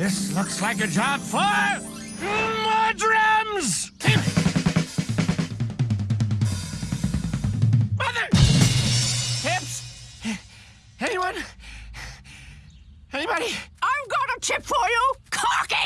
This looks like a job for Mudrums! Mother! Hips? Anyone? Anybody? I've got a tip for you. Cock it!